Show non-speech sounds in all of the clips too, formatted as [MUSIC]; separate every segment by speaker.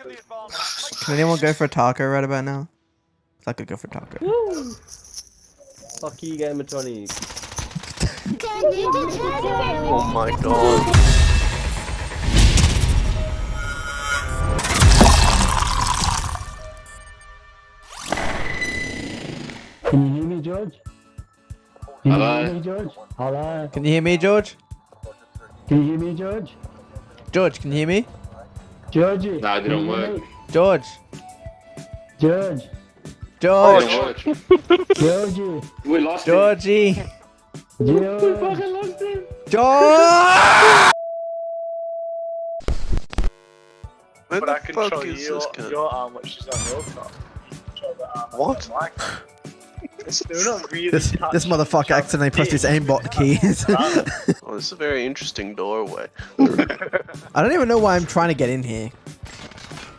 Speaker 1: Can anyone go for a taco right about now? I could go for taco.
Speaker 2: Woo! Fuck you, Game of 20.
Speaker 3: Oh my god.
Speaker 4: Can you hear me, George? Can
Speaker 3: Hello?
Speaker 4: you hear me, George? Hello?
Speaker 1: Can you hear me, George?
Speaker 4: Can you hear me, George?
Speaker 1: George, can you hear me?
Speaker 4: Georgie?
Speaker 3: Nah, it didn't work.
Speaker 4: me?
Speaker 1: George.
Speaker 4: George?
Speaker 1: George.
Speaker 4: Oh, Georgie?
Speaker 3: We lost him.
Speaker 1: Georgie.
Speaker 4: George?
Speaker 1: George.
Speaker 3: Where
Speaker 5: But
Speaker 3: the
Speaker 5: I can show you your, your arm, which is on your car. Show the arm
Speaker 3: What?
Speaker 5: Like, they're not really
Speaker 1: This this motherfucker accidentally pressed his aimbot [LAUGHS] keys.
Speaker 3: Oh, [LAUGHS] this is a very interesting doorway. [LAUGHS]
Speaker 1: I don't even know why I'm trying to get in here.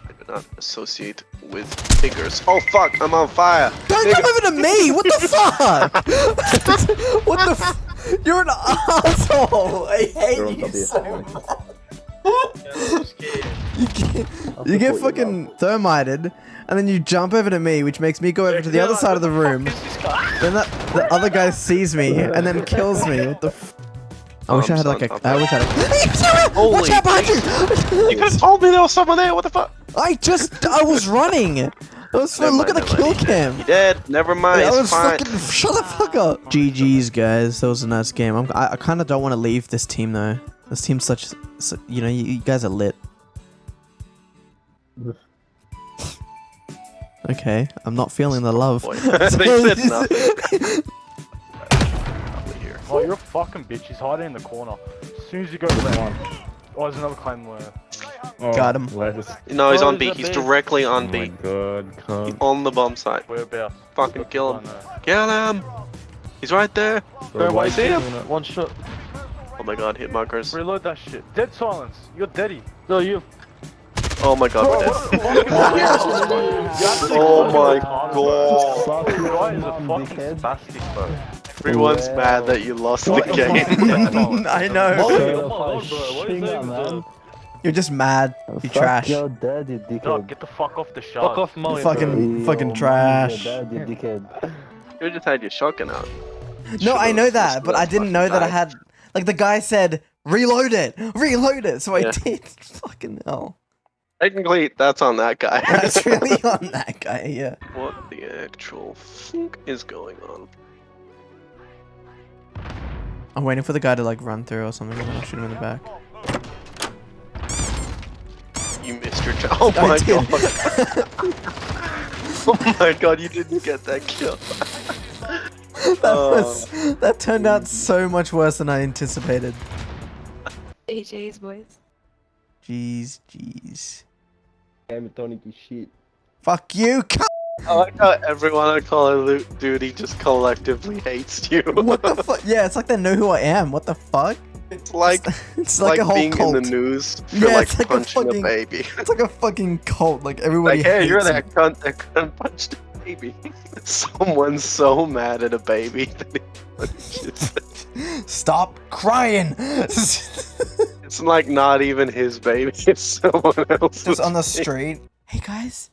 Speaker 3: I do not associate with figures. Oh fuck, I'm on fire!
Speaker 1: Don't come over to me! What the fuck? what the f- You're an asshole! I hate you so much.
Speaker 5: I'm scared.
Speaker 1: You get, you get fucking thermited, and then you jump over to me, which makes me go over to the other side of the room.
Speaker 5: Who's this guy?
Speaker 1: Then that the other guy sees me and then kills me. What the? F- I wish I had like a. I wish I had a.
Speaker 3: Holy [LAUGHS]
Speaker 1: Watch out behind you! [LAUGHS]
Speaker 3: You could have told me there was someone there, what the fuck?
Speaker 1: I just I was running. [LAUGHS] I was
Speaker 3: Never
Speaker 1: look at the
Speaker 3: mind,
Speaker 1: kill cam.
Speaker 3: He dead, never mind,
Speaker 1: I
Speaker 3: it's
Speaker 1: was
Speaker 3: fine.
Speaker 1: fucking shut the fuck up. GG's guys, that was a nice game. I'm, I, I kind of don't want to leave this team though. This team's such, su you know, you, you guys are lit. Okay, I'm not feeling the love.
Speaker 3: Boy, [LAUGHS] they said nothing. [LAUGHS] Over.
Speaker 6: Oh, you're a fucking bitch. He's hiding in the corner. As soon as you go left. Oh, there's another claim where.
Speaker 1: Oh, Got him.
Speaker 3: No, he's
Speaker 6: Oh,
Speaker 3: on
Speaker 6: he's
Speaker 3: B.
Speaker 6: a
Speaker 3: He's
Speaker 6: B.
Speaker 3: directly
Speaker 7: Oh
Speaker 3: on
Speaker 7: my
Speaker 3: B.
Speaker 7: god,
Speaker 3: He's
Speaker 7: come.
Speaker 3: on the bomb site.
Speaker 6: Whereabouts?
Speaker 3: Fucking kill him.
Speaker 6: Oh,
Speaker 3: kill him! He's right there.
Speaker 6: Go away,
Speaker 3: see him?
Speaker 6: One shot.
Speaker 3: Oh my god, hit markers.
Speaker 6: Reload that shit. Dead silence. You're deady. No, you.
Speaker 3: Oh my god, we're dead. Oh my
Speaker 6: god.
Speaker 4: Fuck
Speaker 6: guy is a
Speaker 4: fucking
Speaker 6: fucking spastic, bro.
Speaker 3: Everyone's
Speaker 4: Wow.
Speaker 3: mad that you lost the
Speaker 6: What the
Speaker 3: game. [LAUGHS]
Speaker 1: I know.
Speaker 4: Shut
Speaker 6: yeah,
Speaker 4: up,
Speaker 6: come on,
Speaker 4: I
Speaker 6: bro. What are you
Speaker 4: shinga,
Speaker 6: saying,
Speaker 4: man.
Speaker 1: You're just mad. You
Speaker 4: Fuck
Speaker 1: trash.
Speaker 4: your dad, you
Speaker 6: No,
Speaker 4: dickhead.
Speaker 6: get the fuck off the shot. Fuck off,
Speaker 1: You
Speaker 6: Molly.
Speaker 1: fucking
Speaker 4: Yo,
Speaker 1: fucking
Speaker 4: man,
Speaker 1: trash.
Speaker 4: Your dad, you dickhead.
Speaker 3: you just had your shotgun out.
Speaker 1: No, I know that, but I didn't know that I had. Like the guy said, reload it, reload it. So I
Speaker 3: Yeah. [LAUGHS]
Speaker 1: did. Fucking hell.
Speaker 3: Technically, that's on that guy. [LAUGHS]
Speaker 1: That's [LAUGHS] really on that guy. Yeah.
Speaker 3: what the actual fuck is going on?
Speaker 1: I'm waiting for the guy to like run through or something, and then I'll shoot him in the back.
Speaker 3: You missed your job. [LAUGHS] Oh
Speaker 1: I
Speaker 3: my
Speaker 1: did.
Speaker 3: god. oh my god, you didn't get that kill.
Speaker 1: that
Speaker 3: Oh.
Speaker 1: was that turned out so much worse than I anticipated.
Speaker 8: AJ's boys.
Speaker 1: Jeez, jeez.
Speaker 2: Game of 20 shit.
Speaker 1: Fuck you. [LAUGHS] c-
Speaker 3: I like how everyone on Call of Duty just collectively hates you.
Speaker 1: What the [LAUGHS] fuck? Yeah, it's like they know who I am. What the fuck?
Speaker 3: It's like [LAUGHS]
Speaker 1: It's
Speaker 3: like,
Speaker 1: like, a whole
Speaker 3: being
Speaker 1: cult.
Speaker 3: in the news for
Speaker 1: Yeah,
Speaker 3: like
Speaker 1: it's like a
Speaker 3: punching a,
Speaker 1: fucking-
Speaker 3: baby.
Speaker 1: It's like a fucking cult. Like everybody.
Speaker 3: like, hey, you're
Speaker 1: hates
Speaker 3: that cunt that cunt punched a baby. Someone's so mad at a baby that he punches it.
Speaker 1: Stop crying.
Speaker 3: It's like not even his baby, [LAUGHS] it's someone else's.
Speaker 1: Just on the
Speaker 3: baby.
Speaker 1: street. Hey guys.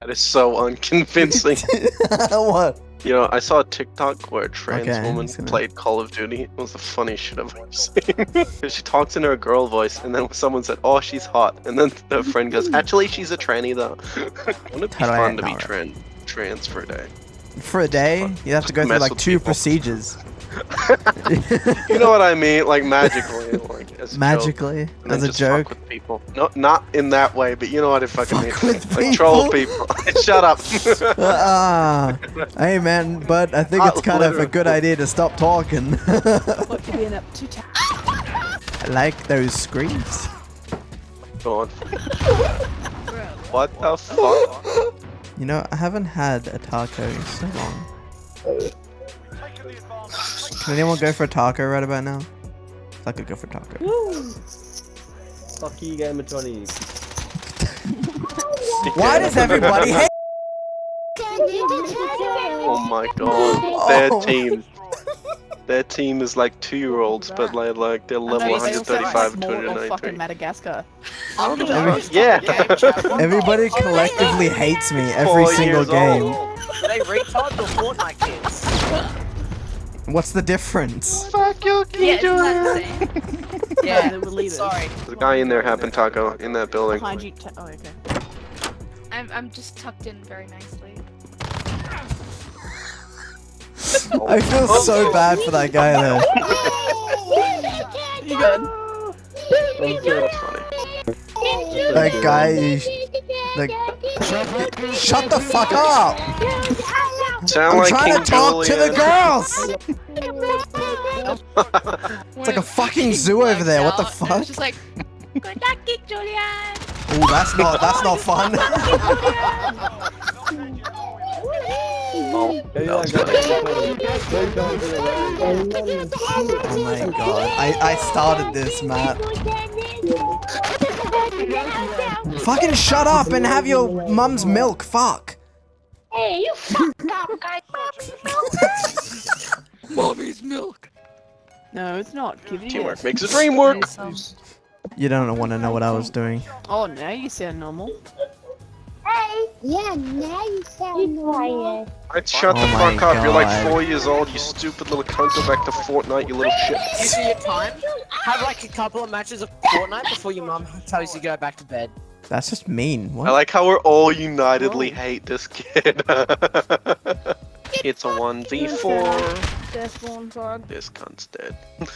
Speaker 3: That is so unconvincing. [LAUGHS]
Speaker 1: what?
Speaker 3: you know, I saw a TikTok where a trans
Speaker 1: Okay,
Speaker 3: woman
Speaker 1: gonna-
Speaker 3: played Call of Duty. It was the funniest shit I've ever [LAUGHS] seen. she talks in her girl voice, and then someone said, "Oh, she's hot," and then her friend goes, "Actually, she's a tranny though." Wouldn't it be
Speaker 1: How
Speaker 3: fun to be
Speaker 1: know her?
Speaker 3: trans for a day?
Speaker 1: For a day, you have to go through like two
Speaker 3: people.
Speaker 1: procedures. [LAUGHS]
Speaker 3: You know what I mean? Like magically, like as a joke. [LAUGHS]
Speaker 1: Magically, as a
Speaker 3: just fuck
Speaker 1: joke.
Speaker 3: with people. No, not in that way, but you know what I fucking
Speaker 1: Fuck
Speaker 3: mean.
Speaker 1: with
Speaker 3: like troll
Speaker 1: people?
Speaker 3: people. [LAUGHS] Shut up.
Speaker 1: Ah, hey man, but I think
Speaker 3: Not
Speaker 1: it's kind of a good idea to stop talking.
Speaker 8: What could be an up to
Speaker 1: I like those screams.
Speaker 3: Go on. What the fuck?
Speaker 1: You know, I haven't had a taco in so long. Can anyone go for a taco right about now? I could go for taco.
Speaker 2: Fuck you, Game of 20. [LAUGHS]
Speaker 1: Why does everybody hate?
Speaker 3: Oh my [LAUGHS] god. Oh. Their
Speaker 1: Oh.
Speaker 3: team. Their team is like two year olds, but like, like they're level
Speaker 8: you say also
Speaker 3: 135 and
Speaker 8: small or fucking
Speaker 3: 293.
Speaker 8: Madagascar.
Speaker 1: Every- [LAUGHS]
Speaker 3: Yeah.
Speaker 1: Everybody collectively hates me every
Speaker 3: Four
Speaker 1: single
Speaker 3: years
Speaker 1: game.
Speaker 3: old.
Speaker 7: They retards or Fortnite kids?
Speaker 1: What's the difference?
Speaker 3: Fuck you,
Speaker 8: Yeah, it's not the same. [LAUGHS]
Speaker 7: Yeah,
Speaker 8: they were leaders.
Speaker 7: sorry.
Speaker 3: There's a guy in there, Happen Taco, in that building.
Speaker 8: Behind you. Oh, okay.
Speaker 9: I'm, I'm just tucked in very nicely. [LAUGHS]
Speaker 1: I feel so oh, bad for that guy though. [LAUGHS]
Speaker 8: You good?
Speaker 1: That guy is. Like, shut the fuck up!
Speaker 3: Sound
Speaker 1: I'm
Speaker 3: like
Speaker 1: trying
Speaker 3: King
Speaker 1: to talk to the
Speaker 3: Julian.
Speaker 1: Girls! [LAUGHS] It's like a fucking zoo over there. What the fuck?
Speaker 9: It's just like, good luck, Julian.
Speaker 1: Ooh, that's not that's not [LAUGHS] fun.
Speaker 3: Oh,
Speaker 2: Maybe
Speaker 3: that was
Speaker 2: that
Speaker 3: funny.
Speaker 2: guy- Maybe going to the right.
Speaker 1: Oh my god. I, I started this, Matt. Fucking shut up and have your mum's milk. Fuck.
Speaker 9: Hey, you fuck up, guy.
Speaker 8: Mommy's milk. No, it's not. Give it
Speaker 3: Teamwork
Speaker 8: yes.
Speaker 3: makes the dream work.
Speaker 1: You don't want to know what I was doing.
Speaker 8: Oh, now you sound normal. Hey!
Speaker 10: Yeah, now you sound quiet.
Speaker 3: Alright, shut
Speaker 1: Oh
Speaker 3: the fuck up. You're like four years old, you stupid little cunt. Go back to Fortnite, you little shit.
Speaker 7: You do your time. Have like a couple of matches of Fortnite before your mum tells you to go back to bed.
Speaker 1: That's just mean.
Speaker 3: I like how we're all unitedly oh. hate this kid. [LAUGHS] it's a 1v4.
Speaker 8: Death one frog.
Speaker 3: This cunt's dead. [LAUGHS]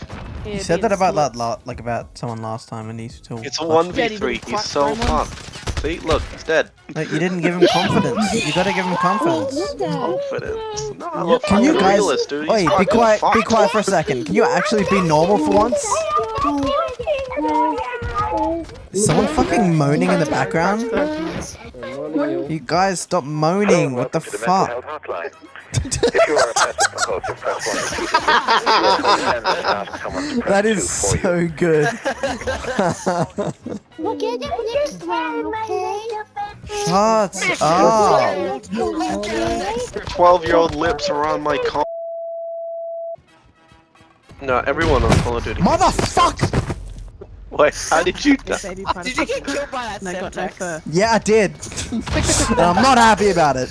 Speaker 1: You said that about that lot, like about someone last time, and he's still.
Speaker 3: It's a 1v3. He's so
Speaker 8: for him
Speaker 3: fucked. See, look, he's dead.
Speaker 1: Like, you didn't give him [LAUGHS] confidence. You gotta give him confidence.
Speaker 3: Confidence. No, I love
Speaker 1: Can you
Speaker 3: fucking
Speaker 1: guys?
Speaker 3: realist, dude. He's
Speaker 1: Wait, be
Speaker 3: fucking
Speaker 1: quiet. Be quiet for a second. Can you actually be normal for once? Is someone fucking moaning in the background? You guys stop moaning. What the fuck? [LAUGHS] [LAUGHS] That is so good.
Speaker 10: We'll get it next round, okay?
Speaker 1: Shut up.
Speaker 3: 12 year old lips are on my con. No, everyone on Call of Duty.
Speaker 1: Motherfuck!
Speaker 3: Wait, how did you die?
Speaker 7: Did you get killed by that
Speaker 8: No, got no
Speaker 7: Semtex?
Speaker 1: Yeah, I did. [LAUGHS] and I'm not happy about it.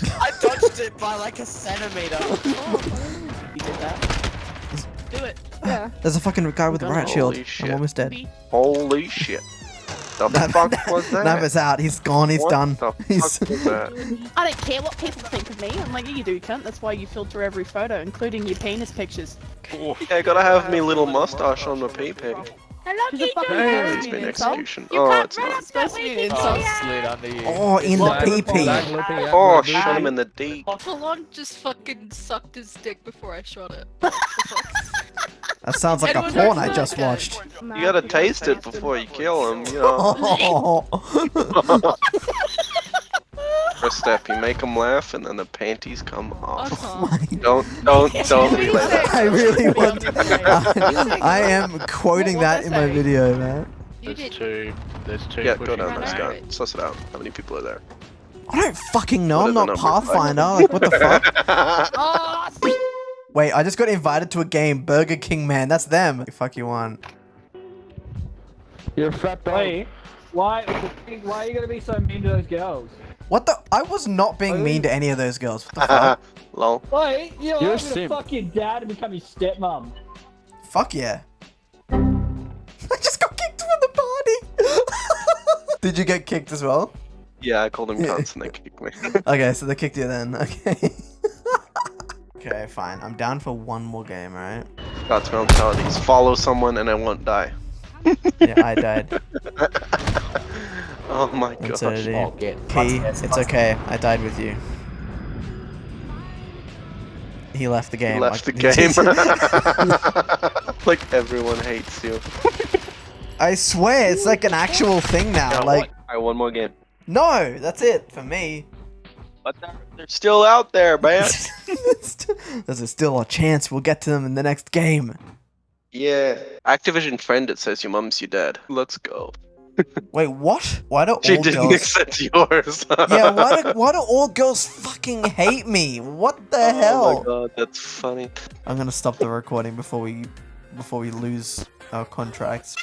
Speaker 7: I it by like a centimeter. [LAUGHS]
Speaker 8: You did that. Do it. Yeah.
Speaker 1: There's a fucking guy with a riot shield.
Speaker 3: Holy
Speaker 1: I'm almost dead.
Speaker 3: Holy shit. The
Speaker 1: Nav-
Speaker 3: fuck was [LAUGHS] that?
Speaker 1: Nav is out. He's gone. He's
Speaker 3: What
Speaker 1: done.
Speaker 3: the [LAUGHS]
Speaker 1: He's.
Speaker 3: fuck that?
Speaker 8: I don't care what people think of me. I'm like, yeah, you do, cunt. That's why you filter every photo, including your penis pictures.
Speaker 3: Yeah, I gotta have me little mustache on my pee pee.
Speaker 9: Hello,
Speaker 8: She's a
Speaker 9: Geek
Speaker 8: fucking
Speaker 9: Julian.
Speaker 8: parent.
Speaker 3: It's been
Speaker 8: Insult?
Speaker 3: execution.
Speaker 9: You
Speaker 3: Oh, it's not.
Speaker 8: Supposed to be an insult.
Speaker 9: Julian.
Speaker 7: Slid under you.
Speaker 1: Oh, in the pee pee.
Speaker 3: Oh, shot him in the D.
Speaker 9: Full just fucking sucked his dick before I shot it. [LAUGHS]
Speaker 1: That sounds like a porn I just watched.
Speaker 3: You gotta taste it before you kill him, you [LAUGHS] know. [LAUGHS]
Speaker 1: Oh.
Speaker 3: First step, you make them laugh, and then the panties come off.
Speaker 9: Uh-huh. [LAUGHS]
Speaker 3: Don't, don't, [LAUGHS] don't relay that.
Speaker 1: I really [LAUGHS] want. I, I am quoting that in my video, man.
Speaker 9: You did.
Speaker 6: two. There's two.
Speaker 3: Yeah, go down
Speaker 9: Run
Speaker 3: this
Speaker 9: over
Speaker 3: guy.
Speaker 9: it.
Speaker 3: Suss it out. How many people are there?
Speaker 1: I don't fucking know. I'm not
Speaker 3: is the?
Speaker 1: Pathfinder. Like, what the fuck?
Speaker 9: Oh,
Speaker 1: Wait, I just got invited to a game. Burger King, man. That's them. Fuck you want.
Speaker 4: You're a fat boy. Why, why are you gonna be so mean to those girls?
Speaker 1: What the? I was not being mean to any of those girls. What the [LAUGHS] fuck?
Speaker 3: Lol.
Speaker 4: Wait, you know,
Speaker 6: You're a
Speaker 4: I'm gonna
Speaker 6: simp.
Speaker 4: fuck your dad and become your stepmom.
Speaker 1: Fuck yeah. [LAUGHS] I just got kicked from the party. [LAUGHS] Did you get kicked as well?
Speaker 3: Yeah, I called him
Speaker 1: Yeah.
Speaker 3: cunts and they kicked me.
Speaker 1: Okay, so they kicked you then. Okay. okay, fine. I'm down for one more game, alright?
Speaker 3: God's mentalities. Follow someone and I won't die.
Speaker 1: Yeah, I died.
Speaker 3: Oh my
Speaker 1: And
Speaker 3: gosh.
Speaker 1: so.
Speaker 7: Oh, get
Speaker 1: Key, it's okay. I died with you. He left the game.
Speaker 3: He left the [LAUGHS]
Speaker 1: like-
Speaker 3: game. [LAUGHS] [LAUGHS] like everyone hates you.
Speaker 1: I swear, it's like an actual thing now. Like,
Speaker 3: Alright, one more game.
Speaker 1: no, that's it for me.
Speaker 3: But they're, they're still out there, man.
Speaker 1: There's still a chance we'll get to them in the next game.
Speaker 3: yeah. Activision friend, it says your mum's your dad. Let's go.
Speaker 1: Wait, what? Why do
Speaker 3: she didn't
Speaker 1: girls... [LAUGHS]
Speaker 3: accept yours? [LAUGHS]
Speaker 1: yeah, why do, why do all girls fucking hate me? What the
Speaker 3: oh
Speaker 1: hell?
Speaker 3: Oh my god, that's funny.
Speaker 1: I'm gonna stop the recording before we before we lose our contracts.